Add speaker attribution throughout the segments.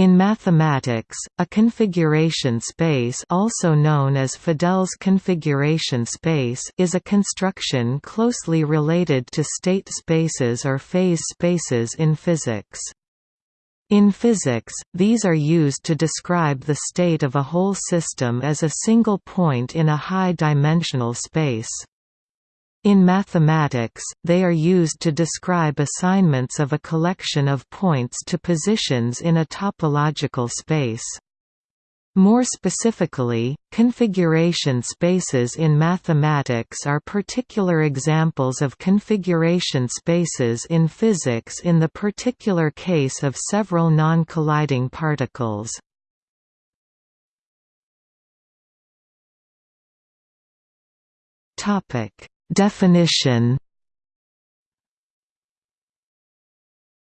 Speaker 1: In mathematics, a configuration space also known as Fadell's configuration space is a construction closely related to state spaces or phase spaces in physics. In physics, these are used to describe the state of a whole system as a single point in a high-dimensional space. In mathematics, they are used to describe assignments of a collection of points to positions in a topological space. More specifically, configuration spaces in mathematics are particular examples of configuration spaces in physics in the particular case of several non-colliding particles. Topic Definition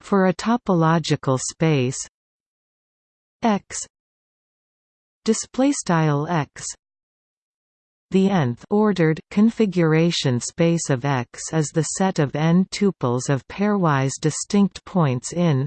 Speaker 1: For a topological space X display style X the nth ordered configuration space of X is the set of n tuples of pairwise distinct points in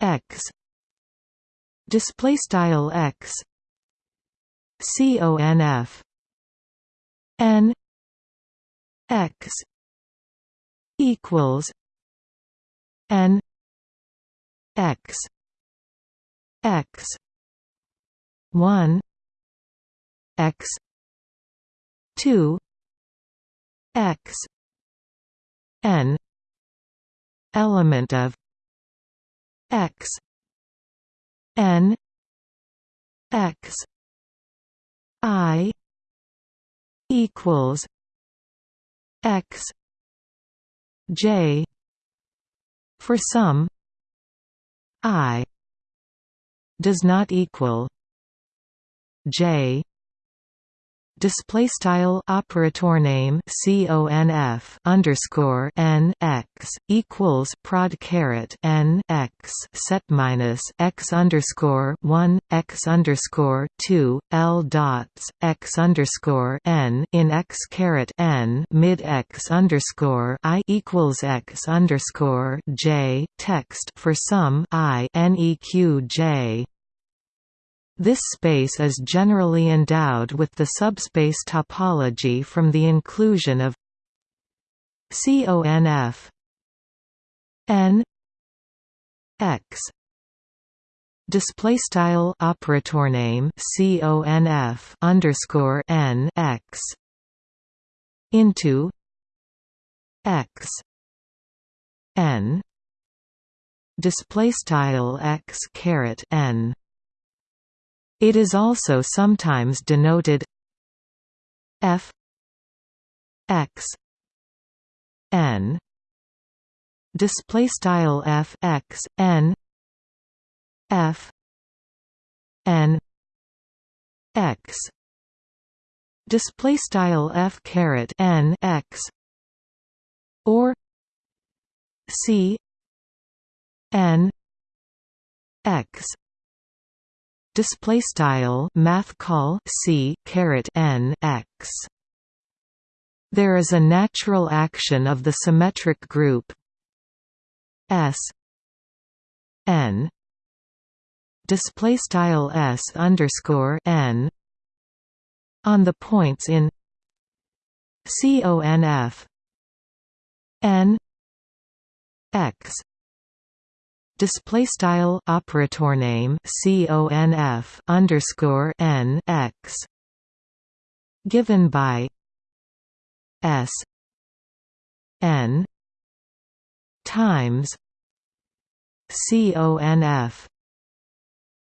Speaker 1: X. Display style X. Conf n x equals n x x 1 x 2 x n element of x n x i equals x j for some i does not equal j display style operator name conf underscore n x equals prod caret n x set minus x underscore one x underscore two l dots x underscore n in x caret n mid x underscore i equals x underscore j text for some i neq j this space is generally endowed with the subspace topology from the inclusion of CONF n x. Display style operator name conf underscore n x into x. N. Display style x caret n it is also sometimes denoted f x n. Display style f x n. F n. X. Display style f caret n x. Or c n x display style math call c caret n x. There is a natural action of the symmetric group s n. Display style s underscore n. On the points in conf n x display style operator name conf underscore n x. Given by s. N. Times conf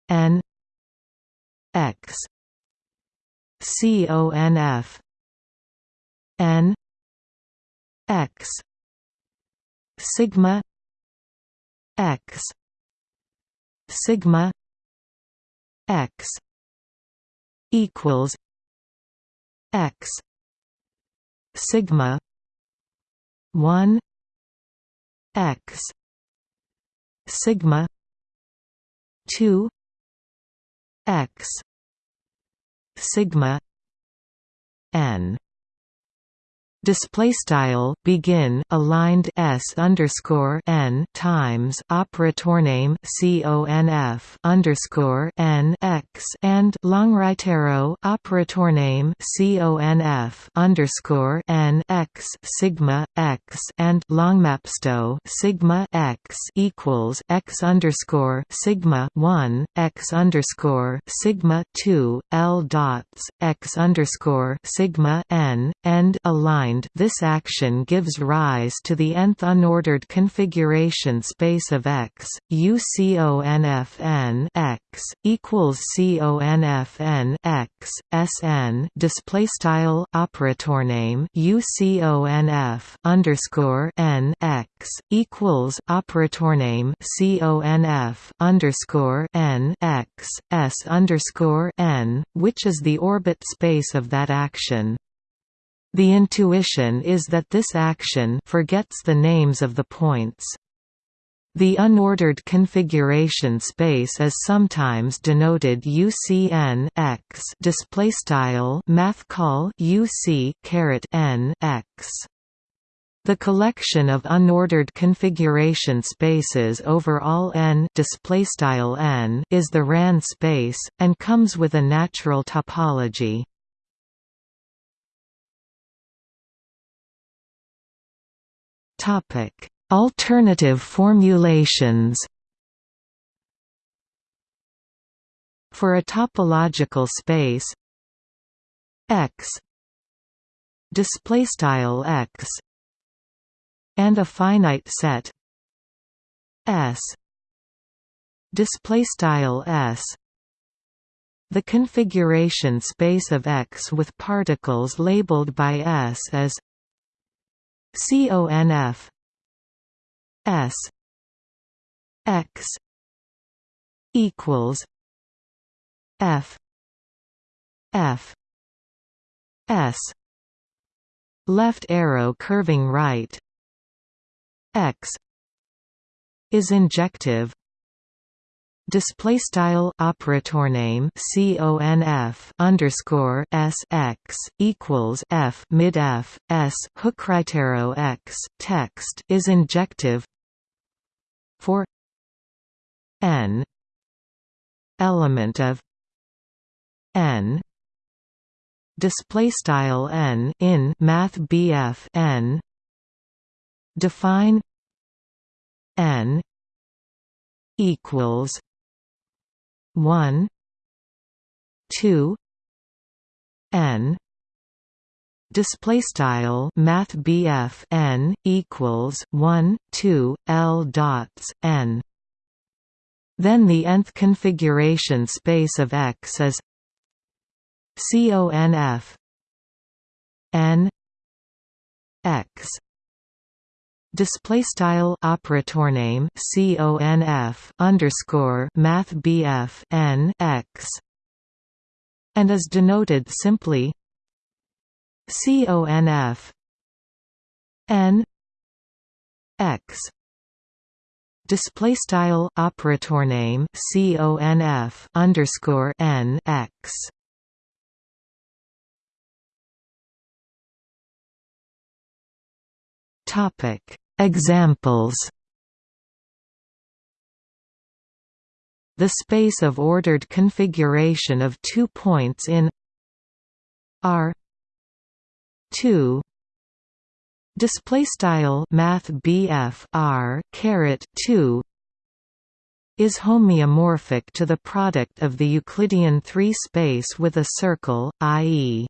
Speaker 1: n x. Conf n. X. Sigma x. Sigma x equals x. Sigma 1 x. Sigma 2 x. Sigma n display style begin aligned s underscore n times operator name conf underscore n x and longrightarrow operator name conf underscore n x sigma x and longmapsto sigma x equals x underscore sigma one x underscore sigma two l dots x underscore sigma n and aligned this action gives rise to the nth unordered configuration space of X, UCONFN X equals CONFN display style operator name UCONF underscore N X equals operator name CONF underscore N X S underscore N, which is the orbit space of that action. The intuition is that this action forgets the names of the points. The unordered configuration space is sometimes denoted UCN x display style math call UC caret n x. The collection of unordered configuration spaces over all n n is the RAN space and comes with a natural topology. Topic: Alternative formulations. For a topological space X display style X and a finite set S display style S the configuration space of X with particles labeled by S as CONF S X equals F F S left arrow curving right X is injective display style operator name conf underscore s x equals f mid f s hook hookrightarrow x text is injective for n element of n display style n in math bf n define n equals one two N display style math BF n equals 1 2 L dots n. Then the nth configuration space of X is CONF n X display style operator name conf underscore math bf n x and is denoted simply conf n x. Display style operator name conf underscore n x. Topic Examples The space of ordered configuration of two points in R 2 display style math R caret 2 is homeomorphic to the product of the Euclidean 3 space with a circle, i.e.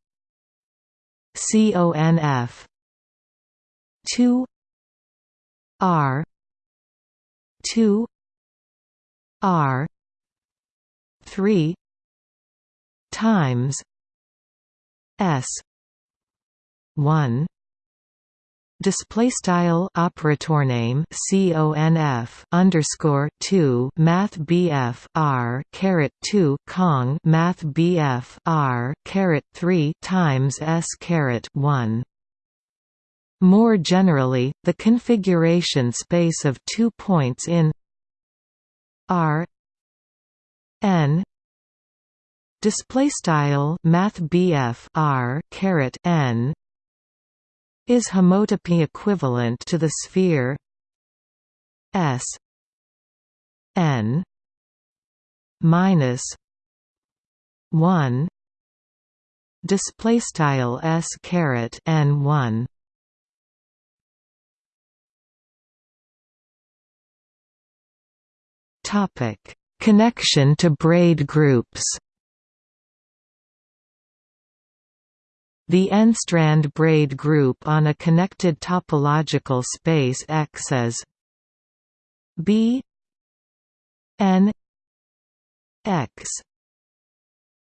Speaker 1: CONF 2 R two R three times S one display style operator name conf underscore 2 math bf r caret 2 kong math bf r caret 3 times s caret 1 more generally, the configuration space of two points in R n display style math R caret n is homotopy equivalent to the sphere S n minus 1 display style s caret n 1 connection to braid groups. The n-strand braid group on a connected topological space X is B n x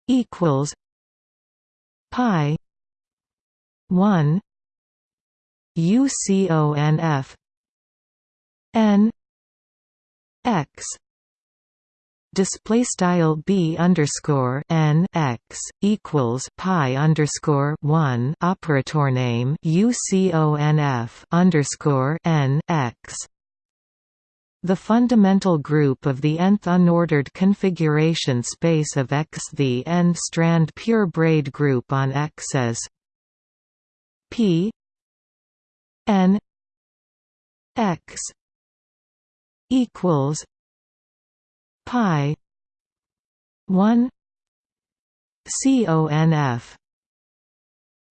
Speaker 1: equals pi 1 UCONF n x display style b underscore n x equals pi underscore one operator name uconf underscore n x. The fundamental group of the nth unordered configuration space of X the n-strand pure braid group on X is P n X equals pi 1 CONF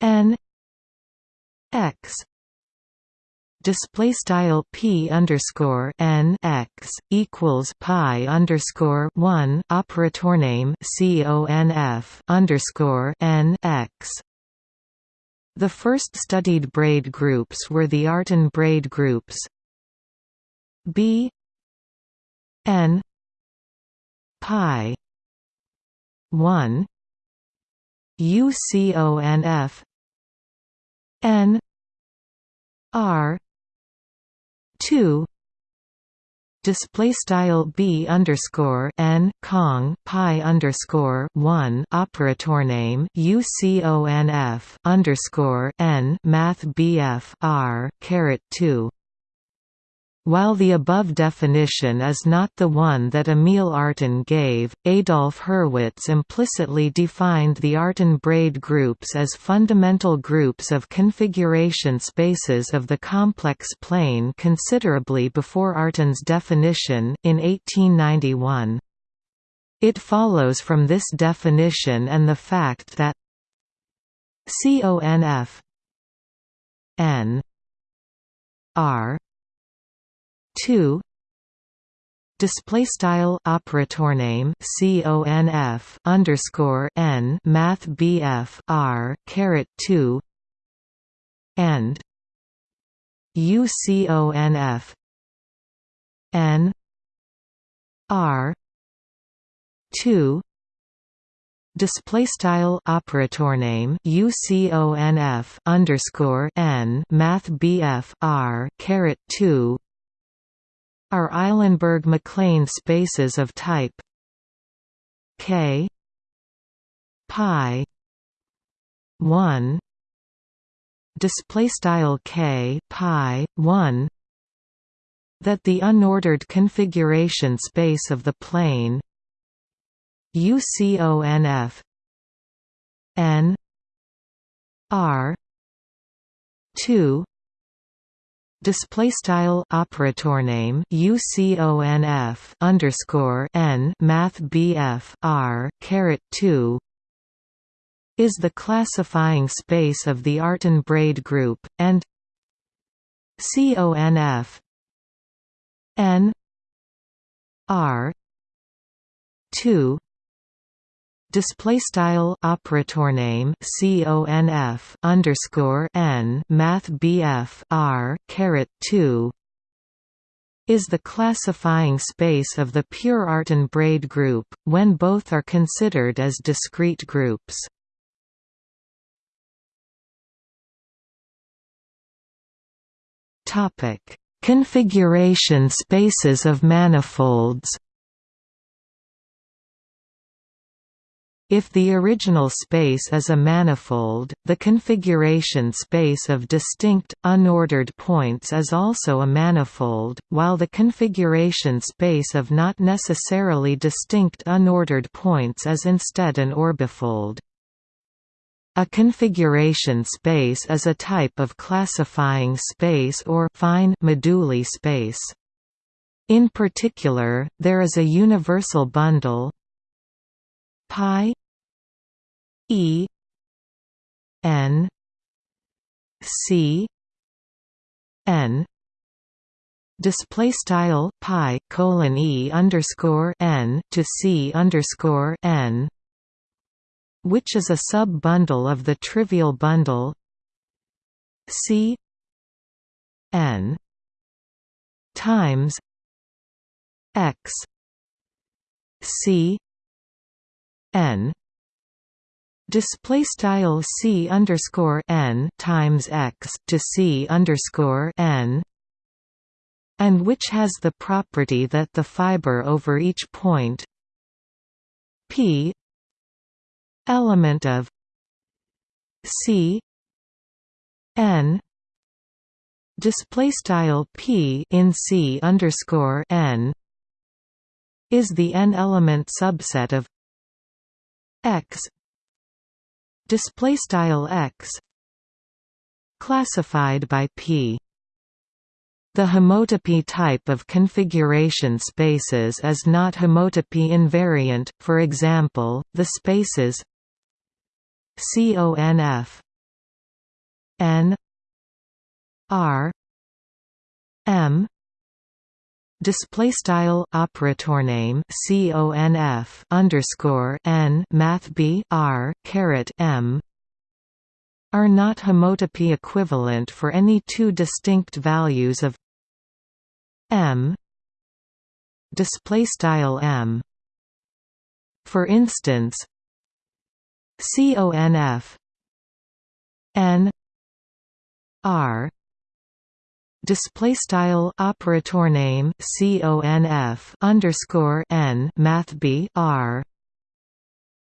Speaker 1: n X display style p underscore n x equals pi underscore one operator name conf underscore n x. The first studied braid groups were the Artin braid groups b n pi 1 uconf n r two display style b underscore n kong pi underscore one operator name uconf underscore n math bf r caret two while the above definition is not the one that Emil Artin gave, Adolf Hurwitz implicitly defined the Artin braid groups as fundamental groups of configuration spaces of the complex plane considerably before Artin's definition, in 1891. It follows from this definition and the fact that CONF n r 2 display style operator name conf underscore n math bf r caret 2 and uconf n r 2 display style operator name uconf underscore n math bf r caret 2 are Eilenberg-MacLane spaces of type K pi 1 display style K pi 1 that the unordered configuration space of the plane UCONF n r 2 display style operator name uconf underscore n math bf r caret 2 is the classifying space of the Artin braid group and conf n r 2 display style operator name conf underscore n math bf r caret 2 is the classifying space of the pure Artin braid group, when both are considered as discrete groups. Topic Configuration spaces of manifolds If the original space is a manifold, the configuration space of distinct, unordered points is also a manifold, while the configuration space of not necessarily distinct unordered points is instead an orbifold. A configuration space is a type of classifying space or fine moduli space. In particular, there is a universal bundle pi e n c n display style pi colon e underscore n to c underscore n which is a sub-bundle of the trivial bundle c n times x c n. Display style c underscore n times x to c underscore n. And which has the property that the fiber over each point p element of c n. Display style p in c underscore n is the n element subset of x. Display style x. Classified by p. The homotopy type of configuration spaces is not homotopy invariant, for example, the spaces CONF N R M display style operator name conf underscore n math b r caret m are not homotopy equivalent for any two distinct values of m. Display style m. For instance conf n r display style operator name conf underscore n math b r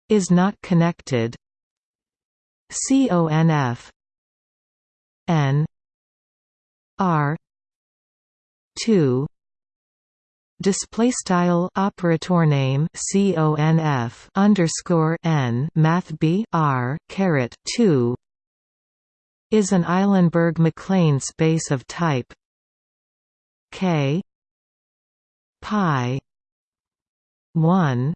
Speaker 1: is not connected. Conf n r 2 display style operator name conf underscore n math b r caret 2 is an Eilenberg-MacLane space of type K pi 1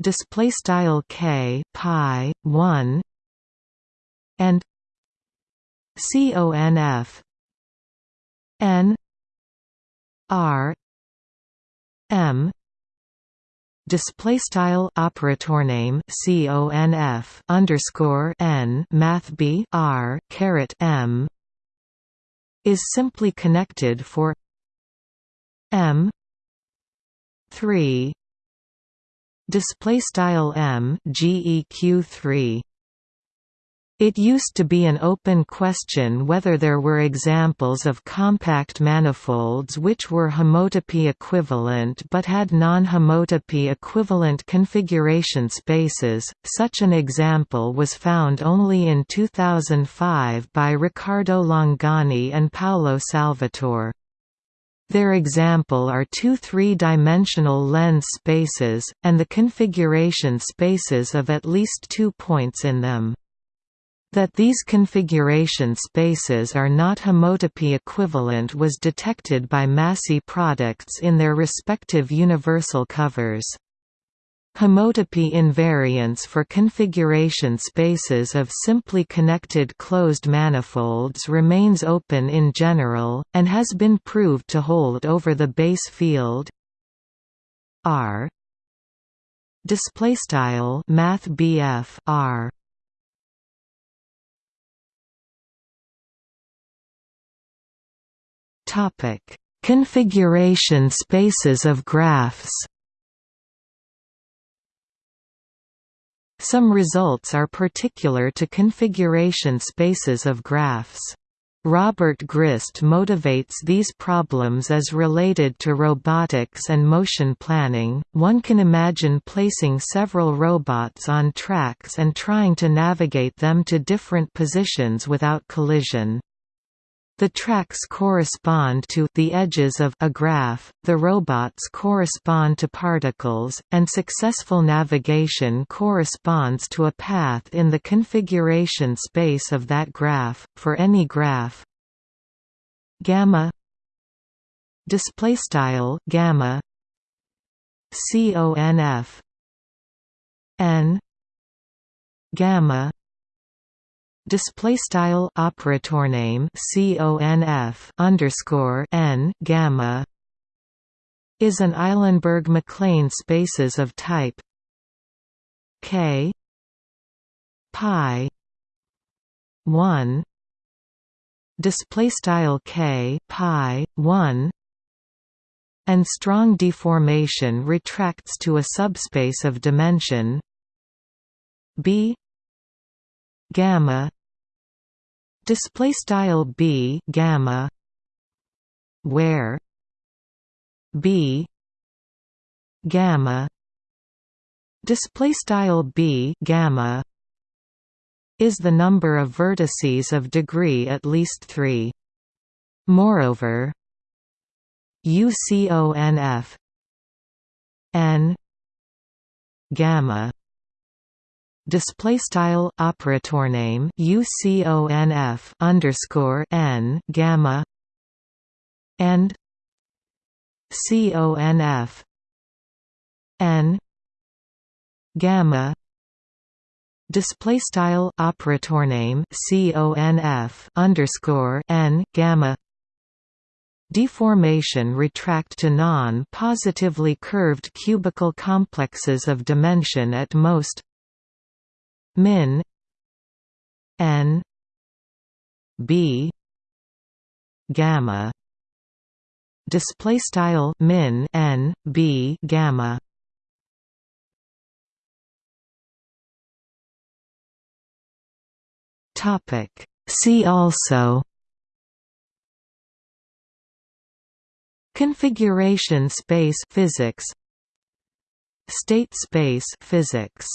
Speaker 1: display style K pi 1 and CONF N R M display style operator name conf underscore n math b r caret m is simply connected for m 3 display style m geq 3 it used to be an open question whether there were examples of compact manifolds which were homotopy equivalent but had non-homotopy equivalent configuration spaces. Such an example was found only in 2005 by Riccardo Longoni and Paolo Salvatore. Their example are two three-dimensional lens spaces, and the configuration spaces of at least two points in them. That these configuration spaces are not homotopy equivalent was detected by Massey products in their respective universal covers. Homotopy invariance for configuration spaces of simply connected closed manifolds remains open in general, and has been proved to hold over the base field. R. Displaystyle math BF R Topic: Configuration spaces of graphs. Some results are particular to configuration spaces of graphs. Robert Ghrist motivates these problems as related to robotics and motion planning. One can imagine placing several robots on tracks and trying to navigate them to different positions without collision. The tracks correspond to the edges of a graph, the robots correspond to particles, and successful navigation corresponds to a path in the configuration space of that graph, for any graph. Gamma display style gamma conf n gamma display style operator name conf underscore n gamma is an Eilenberg-MacLane spaces of type k pi 1 display style k pi 1 and strong deformation retracts to a subspace of dimension b gamma display style b gamma. Where? B gamma. Display style b gamma. Is the number of vertices of degree at least 3 moreover uconf n gamma display style operator name uconf underscore n gamma and conf n gamma. Display style operator name conf underscore n gamma. Deformation retract to non-positively curved cubical complexes of dimension at most min n b gamma. Display style min n b gamma. Topic. See also. Configuration space physics. State space physics